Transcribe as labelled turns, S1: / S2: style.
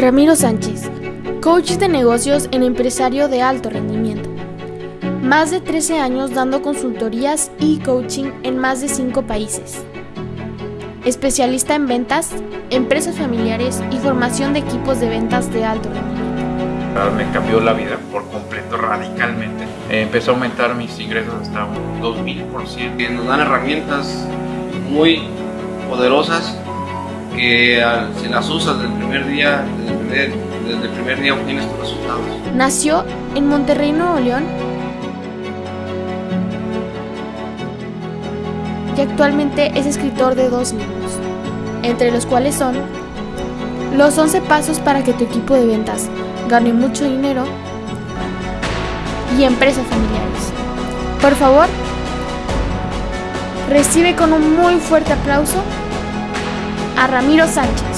S1: Ramiro Sánchez, coach de negocios en empresario de alto rendimiento. Más de 13 años dando consultorías y coaching en más de 5 países. Especialista en ventas, empresas familiares y formación de equipos de ventas de alto rendimiento.
S2: Me cambió la vida por completo, radicalmente. Empezó a aumentar mis ingresos hasta un 2000%.
S3: Nos dan herramientas muy poderosas que si las usas desde el primer día, desde el primer, día obtienes tus resultados.
S1: Nació en Monterrey, Nuevo León y actualmente es escritor de dos libros, entre los cuales son Los 11 pasos para que tu equipo de ventas gane mucho dinero y Empresas familiares. Por favor, recibe con un muy fuerte aplauso a Ramiro Sánchez.